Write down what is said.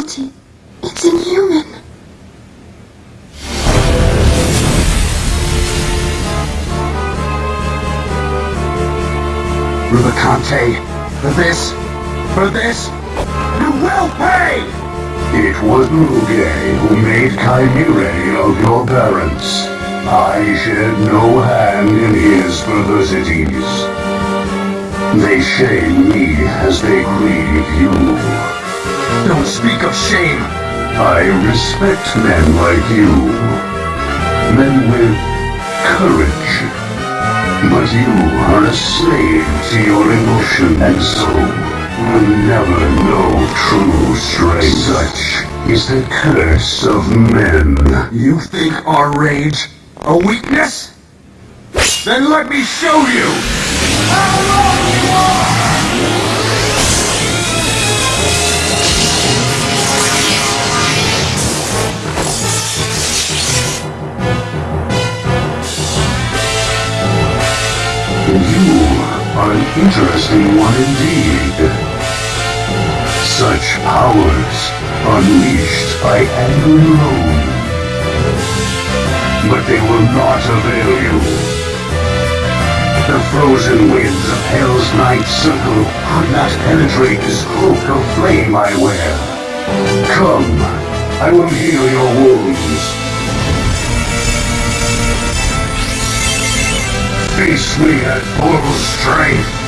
cruelty. It's inhuman. Rubicante, for this, for this, you will pay! It was Lugae who made Chimere of your parents. I shed no hand in his perversities. They shame me as they grieve you. Don't speak of shame! I respect men like you. Men with courage. But you are a slave to your emotion and so will never know true strength. Such is the curse of men. You think our rage a weakness? Then let me show you You are an interesting one indeed. Such powers unleashed by anger alone. But they will not avail you. The frozen winds of Hell's night circle could not penetrate this cloak of flame I wear. Come, I will heal your wounds. Me at full strength.